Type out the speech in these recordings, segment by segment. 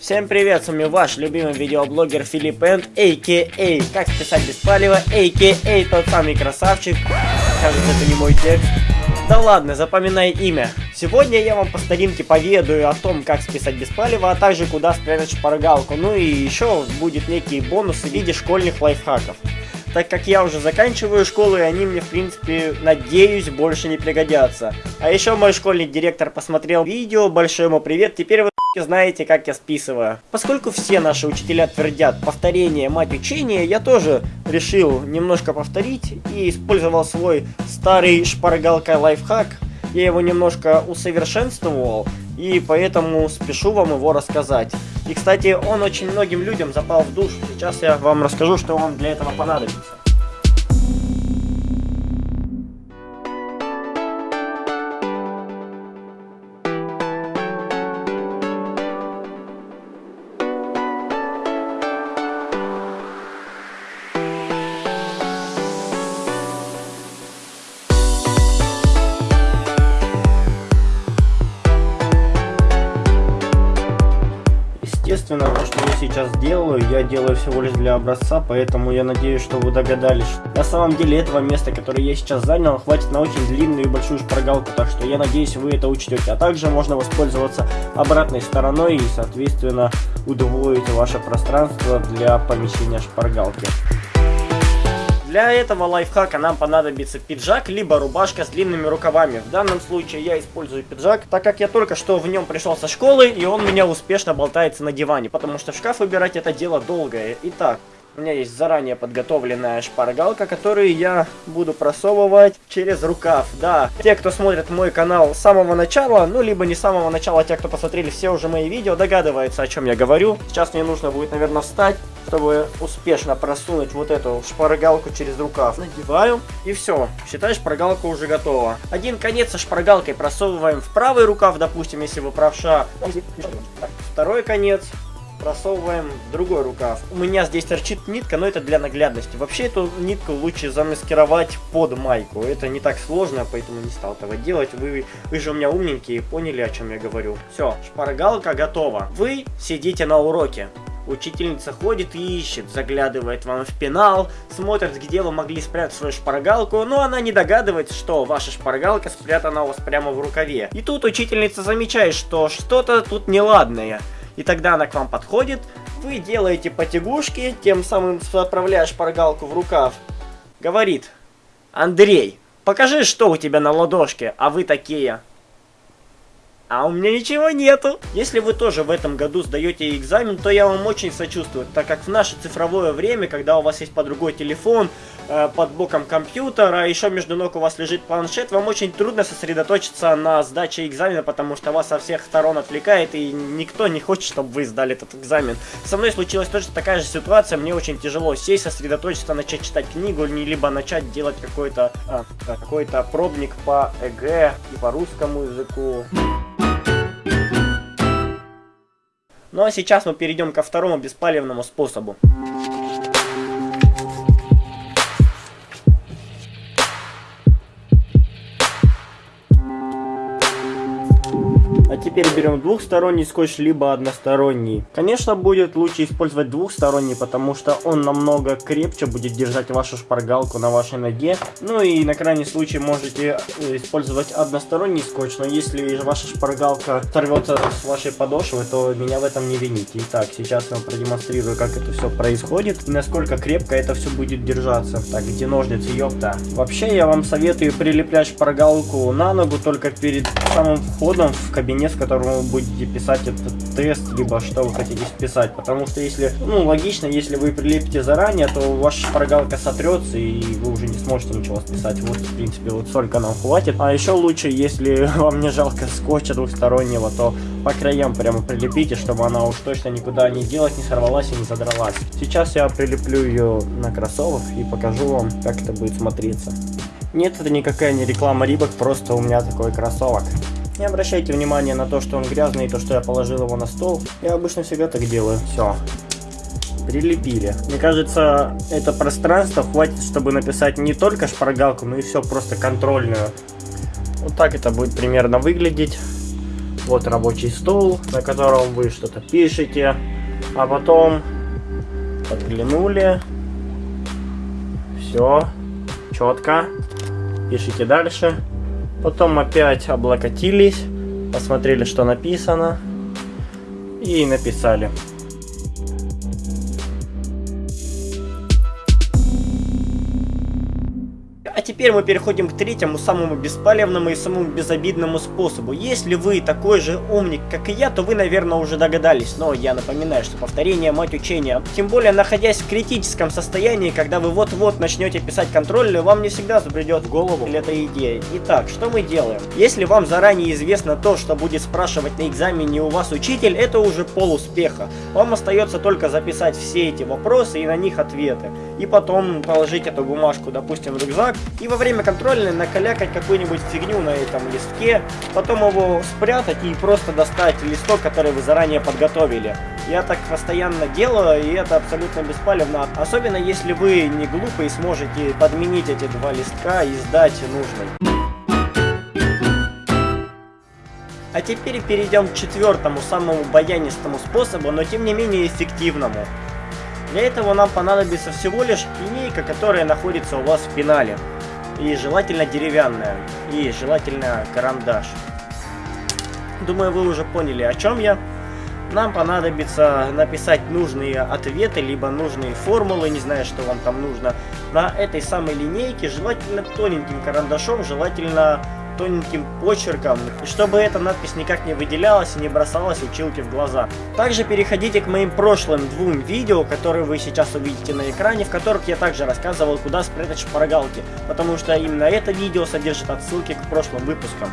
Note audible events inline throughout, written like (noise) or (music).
Всем привет, с вами ваш любимый видеоблогер Филипп Энд, а.к.а. Как списать без палева, а.к.а. тот самый красавчик. Кажется, это не мой текст. Да ладно, запоминай имя. Сегодня я вам по старинке поведаю о том, как списать без палева, а также куда спрятать шпаргалку. Ну и еще будет некие бонусы в виде школьных лайфхаков так как я уже заканчиваю школу, и они мне, в принципе, надеюсь, больше не пригодятся. А еще мой школьный директор посмотрел видео, большой ему привет, теперь вы знаете, как я списываю. Поскольку все наши учителя твердят повторение мать учения, я тоже решил немножко повторить и использовал свой старый шпаргалка лайфхак. Я его немножко усовершенствовал, и поэтому спешу вам его рассказать. И, кстати, он очень многим людям запал в душу. Сейчас я вам расскажу, что вам для этого понадобится. Естественно, то, что я сейчас делаю, я делаю всего лишь для образца, поэтому я надеюсь, что вы догадались. На самом деле, этого места, которое я сейчас занял, хватит на очень длинную и большую шпаргалку, так что я надеюсь, вы это учтете. А также можно воспользоваться обратной стороной и, соответственно, удвоить ваше пространство для помещения шпаргалки. Для этого лайфхака нам понадобится пиджак, либо рубашка с длинными рукавами. В данном случае я использую пиджак, так как я только что в нем пришел со школы, и он у меня успешно болтается на диване, потому что в шкаф выбирать это дело долгое. Итак, у меня есть заранее подготовленная шпаргалка, которую я буду просовывать через рукав. Да, те, кто смотрит мой канал с самого начала, ну, либо не с самого начала, те, кто посмотрели все уже мои видео, догадываются, о чем я говорю. Сейчас мне нужно будет, наверное, встать, чтобы успешно просунуть вот эту шпаргалку через рукав. Надеваю, и все. Считай, шпаргалка уже готова. Один конец со шпаргалкой просовываем в правый рукав, допустим, если вы правша. Второй конец просовываем в другой рукав. У меня здесь торчит нитка, но это для наглядности. Вообще эту нитку лучше замаскировать под майку. Это не так сложно, поэтому не стал этого делать. Вы, вы же у меня умненькие, поняли, о чем я говорю. Все, шпаргалка готова. Вы сидите на уроке. Учительница ходит и ищет, заглядывает вам в пенал, смотрит, где вы могли спрятать свою шпаргалку, но она не догадывается, что ваша шпаргалка спрятана у вас прямо в рукаве. И тут учительница замечает, что что-то тут неладное. И тогда она к вам подходит, вы делаете потягушки, тем самым отправляя шпаргалку в рукав. Говорит, Андрей, покажи, что у тебя на ладошке, а вы такие. А у меня ничего нету. Если вы тоже в этом году сдаете экзамен, то я вам очень сочувствую, так как в наше цифровое время, когда у вас есть под рукой телефон, э, под боком компьютера, а еще между ног у вас лежит планшет, вам очень трудно сосредоточиться на сдаче экзамена, потому что вас со всех сторон отвлекает, и никто не хочет, чтобы вы сдали этот экзамен. Со мной случилась тоже такая же ситуация, мне очень тяжело сесть, сосредоточиться, начать читать книгу, либо начать делать какой-то а, какой-то пробник по ЭГЭ и по русскому языку. Ну а сейчас мы перейдем ко второму беспалевному способу. А теперь берем двухсторонний скотч, либо односторонний. Конечно, будет лучше использовать двухсторонний, потому что он намного крепче будет держать вашу шпаргалку на вашей ноге. Ну и на крайний случай можете э, использовать односторонний скотч, но если ваша шпаргалка сорвется с вашей подошвы, то меня в этом не вините. Итак, сейчас я вам продемонстрирую, как это все происходит и насколько крепко это все будет держаться. Так, где ножницы, ёпта. Вообще, я вам советую прилеплять шпаргалку на ногу только перед самым входом в кабинет с которым вы будете писать этот тест, либо что вы хотите списать. Потому что если, ну, логично, если вы прилепите заранее, то ваша шпаргалка сотрется, и вы уже не сможете ничего списать. Вот, в принципе, вот столько нам хватит. А еще лучше, если (laughs) вам не жалко скотча двухстороннего, то по краям прямо прилепите, чтобы она уж точно никуда не делать, не сорвалась и не задралась. Сейчас я прилеплю ее на кроссовок и покажу вам, как это будет смотреться. Нет, это никакая не реклама Рибок, просто у меня такой кроссовок. Не обращайте внимания на то, что он грязный, и то, что я положил его на стол. Я обычно всегда так делаю. Все. Прилепили. Мне кажется, это пространство хватит, чтобы написать не только шпаргалку, но и все просто контрольную. Вот так это будет примерно выглядеть. Вот рабочий стол, на котором вы что-то пишете, а потом подглянули, все, четко, пишите дальше, потом опять облокотились, посмотрели, что написано, и написали. Теперь мы переходим к третьему, самому беспалевному и самому безобидному способу. Если вы такой же умник, как и я, то вы, наверное, уже догадались. Но я напоминаю, что повторение мать учения. Тем более, находясь в критическом состоянии, когда вы вот-вот начнете писать контрольную, вам не всегда забредет в голову эта идея. Итак, что мы делаем? Если вам заранее известно то, что будет спрашивать на экзамене у вас учитель, это уже пол успеха. Вам остается только записать все эти вопросы и на них ответы. И потом положить эту бумажку, допустим, в рюкзак и во время контрольной накалякать какую-нибудь фигню на этом листке, потом его спрятать и просто достать листок, который вы заранее подготовили. Я так постоянно делаю, и это абсолютно беспалевно, особенно если вы не глупый и сможете подменить эти два листка и сдать нужный. А теперь перейдем к четвертому, самому баянистому способу, но тем не менее эффективному. Для этого нам понадобится всего лишь линейка, которая находится у вас в пенале. И желательно деревянная. И желательно карандаш. Думаю, вы уже поняли, о чем я. Нам понадобится написать нужные ответы, либо нужные формулы, не знаю, что вам там нужно, на этой самой линейке, желательно тоненьким карандашом, желательно тоненьким почерком, и чтобы эта надпись никак не выделялась и не бросалась училке в глаза. Также переходите к моим прошлым двум видео, которые вы сейчас увидите на экране, в которых я также рассказывал, куда спрятать шпаргалки, потому что именно это видео содержит отсылки к прошлым выпускам.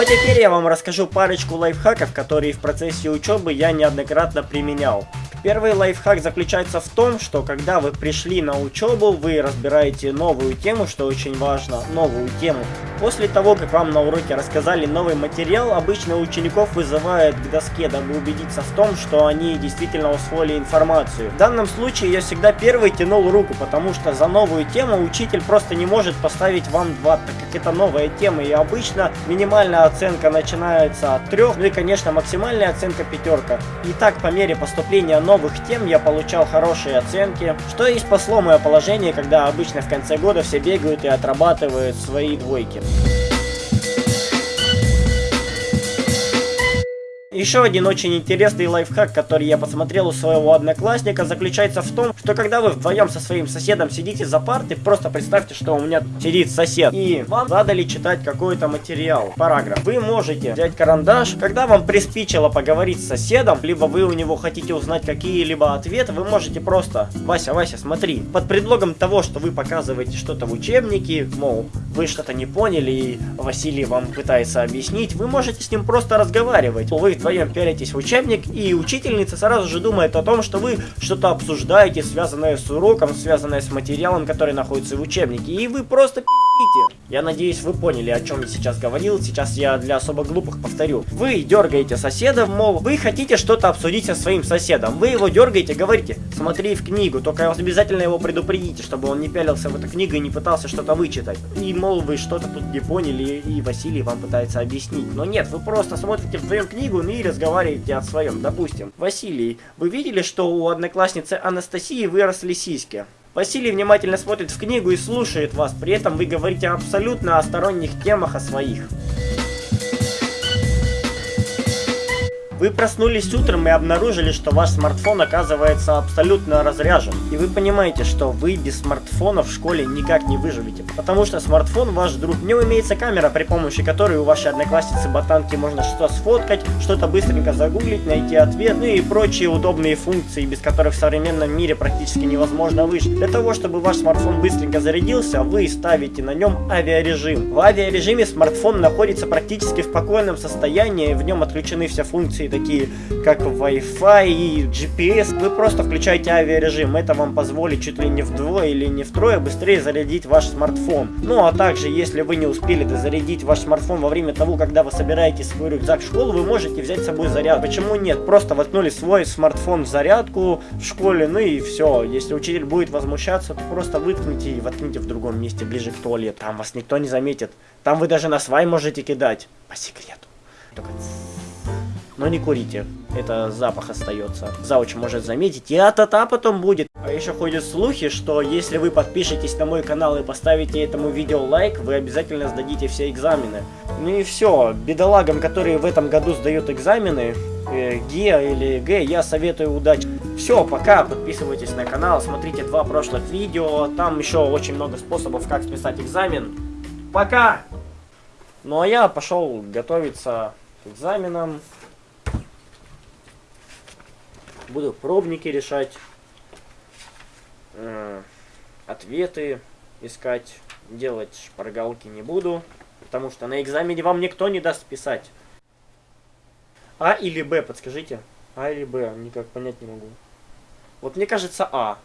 А теперь я вам расскажу парочку лайфхаков, которые в процессе учебы я неоднократно применял. Первый лайфхак заключается в том, что когда вы пришли на учебу, вы разбираете новую тему, что очень важно, новую тему. После того, как вам на уроке рассказали новый материал, обычно учеников вызывают к доске, дабы убедиться в том, что они действительно усвоили информацию. В данном случае я всегда первый тянул руку, потому что за новую тему учитель просто не может поставить вам 2, так как это новая тема, и обычно минимальная оценка начинается от 3, ну и конечно максимальная оценка пятерка. И так по мере поступления новых тем я получал хорошие оценки, что и спасло мое положение, когда обычно в конце года все бегают и отрабатывают свои двойки. Thank you. Еще один очень интересный лайфхак, который я посмотрел у своего одноклассника, заключается в том, что когда вы вдвоем со своим соседом сидите за партой, просто представьте, что у меня сидит сосед, и вам задали читать какой-то материал, параграф. Вы можете взять карандаш, когда вам приспичило поговорить с соседом, либо вы у него хотите узнать какие-либо ответы, вы можете просто, Вася, Вася, смотри, под предлогом того, что вы показываете что-то в учебнике, мол, вы что-то не поняли, и Василий вам пытается объяснить, вы можете с ним просто разговаривать. Вы вдвоем вдвоем пялитесь в учебник, и учительница сразу же думает о том, что вы что-то обсуждаете, связанное с уроком, связанное с материалом, который находится в учебнике, и вы просто пи***ите. Я надеюсь, вы поняли, о чем я сейчас говорил, сейчас я для особо глупых повторю. Вы дергаете соседа, мол, вы хотите что-то обсудить со своим соседом, вы его дергаете, говорите, смотри в книгу, только обязательно его предупредите, чтобы он не пялился в эту книгу и не пытался что-то вычитать. И, мол, вы что-то тут не поняли, и Василий вам пытается объяснить. Но нет, вы просто смотрите вдвоем книгу, ну разговариваете о своем. Допустим, Василий, вы видели, что у одноклассницы Анастасии выросли сиськи? Василий внимательно смотрит в книгу и слушает вас, при этом вы говорите абсолютно о сторонних темах, о своих. Вы проснулись утром и обнаружили, что ваш смартфон оказывается абсолютно разряжен. И вы понимаете, что вы без смартфона в школе никак не выживете. Потому что смартфон ваш друг. В нем имеется камера, при помощи которой у вашей одноклассницы ботанки можно что-то сфоткать, что-то быстренько загуглить, найти ответ, ну и прочие удобные функции, без которых в современном мире практически невозможно выжить. Для того, чтобы ваш смартфон быстренько зарядился, вы ставите на нем авиарежим. В авиарежиме смартфон находится практически в спокойном состоянии, в нем отключены все функции такие как Wi-Fi и GPS. Вы просто включаете авиарежим. Это вам позволит чуть ли не вдвое или не втрое быстрее зарядить ваш смартфон. Ну а также, если вы не успели дозарядить ваш смартфон во время того, когда вы собираете свой рюкзак в школу, вы можете взять с собой заряд. Почему нет? Просто воткнули свой смартфон в зарядку в школе, ну и все. Если учитель будет возмущаться, то просто выткните и воткните в другом месте, ближе к туалету. Там вас никто не заметит. Там вы даже на свай можете кидать. По секрету. Только... Но не курите. Это запах остается. Зауч может заметить, и а-та-та потом будет. А еще ходят слухи, что если вы подпишетесь на мой канал и поставите этому видео лайк, вы обязательно сдадите все экзамены. Ну и все. Бедолагам, которые в этом году сдают экзамены, э, ГЕ или Г, я советую удачи. Все, пока, подписывайтесь на канал, смотрите два прошлых видео, там еще очень много способов, как списать экзамен. Пока! Ну а я пошел готовиться к экзаменам. Буду пробники решать, э, ответы искать, делать шпаргалки не буду, потому что на экзамене вам никто не даст писать. А или Б, подскажите? А или Б, никак понять не могу. Вот мне кажется А.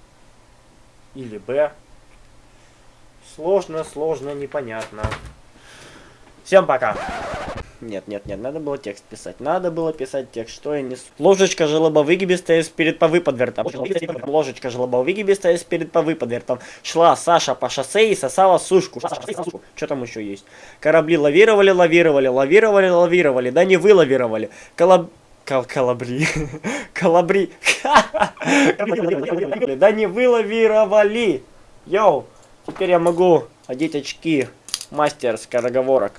Или Б. Сложно, сложно, непонятно. Всем пока. Нет, нет, нет, надо было текст писать. Надо было писать текст, что я несу. Ложечка желобовыгибистая перед повыподвертом. Ложечка желобовыгибистая перед повыподвертом. Шла Саша по шоссе и сосала сушку. Что там еще есть? Корабли лавировали, лавировали, лавировали, лавировали. Да не вы лавировали. Колоб... Кал калабри. (laughs) Калабри. (laughs) Да не вы лавировали. Йоу. Теперь я могу одеть очки. Мастер скороговорок.